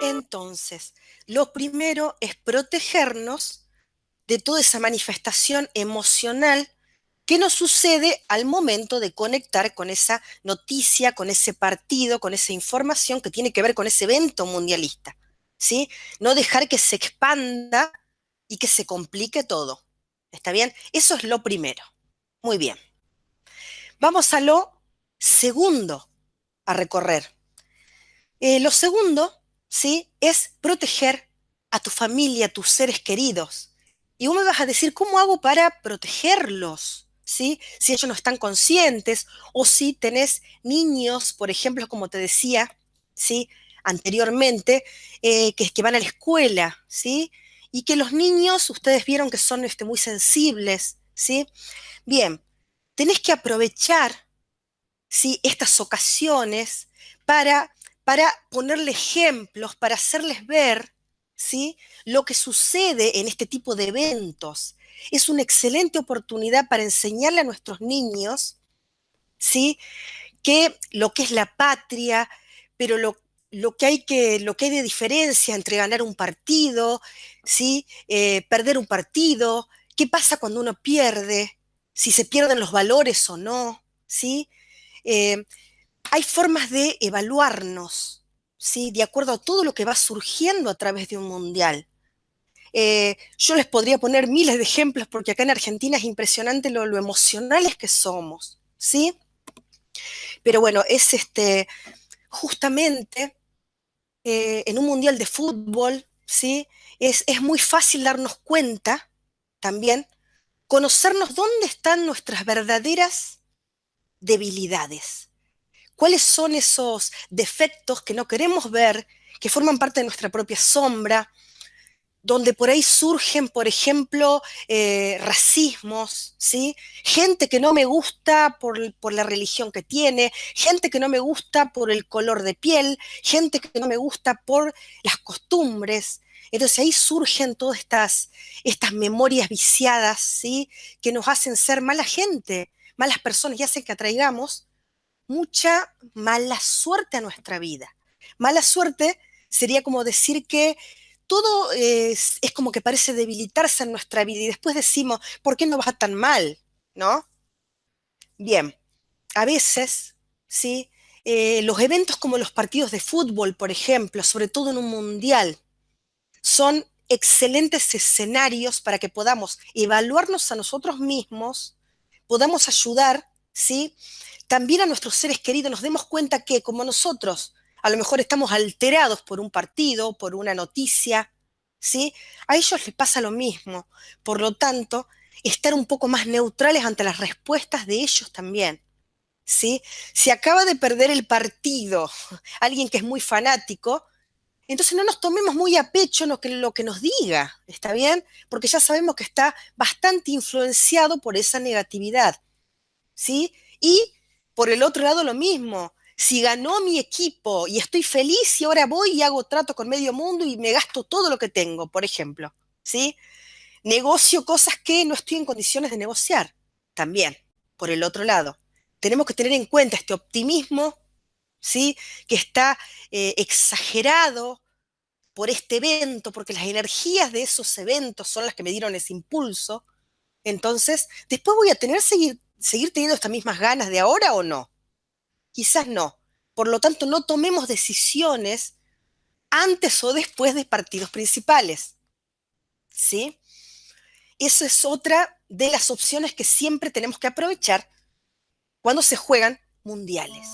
Entonces, lo primero es protegernos de toda esa manifestación emocional que nos sucede al momento de conectar con esa noticia, con ese partido, con esa información que tiene que ver con ese evento mundialista. ¿sí? No dejar que se expanda y que se complique todo. ¿Está bien? Eso es lo primero. Muy bien. Vamos a lo segundo a recorrer. Eh, lo segundo, ¿sí? Es proteger a tu familia, a tus seres queridos. Y vos me vas a decir, ¿cómo hago para protegerlos? ¿Sí? Si ellos no están conscientes o si tenés niños, por ejemplo, como te decía, ¿sí? Anteriormente, eh, que, que, van a la escuela, ¿sí? Y que los niños, ustedes vieron que son este, muy sensibles, ¿sí? Bien, tenés que aprovechar ¿sí? estas ocasiones para, para ponerle ejemplos, para hacerles ver ¿sí? lo que sucede en este tipo de eventos. Es una excelente oportunidad para enseñarle a nuestros niños ¿sí? que lo que es la patria, pero lo, lo que hay que, lo que hay de diferencia entre ganar un partido, ¿sí? Eh, perder un partido, qué pasa cuando uno pierde, si se pierden los valores o no, ¿sí? Eh, hay formas de evaluarnos, ¿sí? De acuerdo a todo lo que va surgiendo a través de un mundial. Eh, yo les podría poner miles de ejemplos porque acá en Argentina es impresionante lo, emocionales que somos, ¿sí? Pero bueno, es este, justamente eh, en un mundial de fútbol, ¿sí? Es, es muy fácil darnos cuenta también conocernos dónde están nuestras verdaderas debilidades. ¿Cuáles son esos defectos que no queremos ver, que forman parte de nuestra propia sombra, donde por ahí surgen, por ejemplo, eh, racismos, ¿sí? Gente que no me gusta por, por, la religión que tiene, gente que no me gusta por el color de piel, gente que no me gusta por las costumbres, entonces ahí surgen todas estas, estas memorias viciadas, ¿sí? Que nos hacen ser mala gente, malas personas y hacen que atraigamos mucha mala suerte a nuestra vida. Mala suerte sería como decir que todo es, es, como que parece debilitarse en nuestra vida y después decimos, ¿por qué no va tan mal? ¿No? Bien, a veces, ¿sí? Eh, los eventos como los partidos de fútbol, por ejemplo, sobre todo en un mundial, son excelentes escenarios para que podamos evaluarnos a nosotros mismos, podamos ayudar, ¿sí? También a nuestros seres queridos, nos demos cuenta que como nosotros a lo mejor estamos alterados por un partido, por una noticia, ¿sí? A ellos les pasa lo mismo. Por lo tanto, estar un poco más neutrales ante las respuestas de ellos también. ¿Sí? Si acaba de perder el partido alguien que es muy fanático, entonces no nos tomemos muy a pecho lo que, lo que nos diga, ¿está bien? Porque ya sabemos que está bastante influenciado por esa negatividad, ¿sí? Y por el otro lado lo mismo, si ganó mi equipo y estoy feliz y ahora voy y hago trato con medio mundo y me gasto todo lo que tengo, por ejemplo, ¿sí? Negocio cosas que no estoy en condiciones de negociar, también, por el otro lado. Tenemos que tener en cuenta este optimismo ¿sí? que está eh, exagerado por este evento, porque las energías de esos eventos son las que me dieron ese impulso. Entonces, después voy a tener seguir, seguir teniendo estas mismas ganas de ahora o no. Quizás no. Por lo tanto, no tomemos decisiones antes o después de partidos principales. ¿Sí? Esa es otra de las opciones que siempre tenemos que aprovechar cuando se juegan mundiales.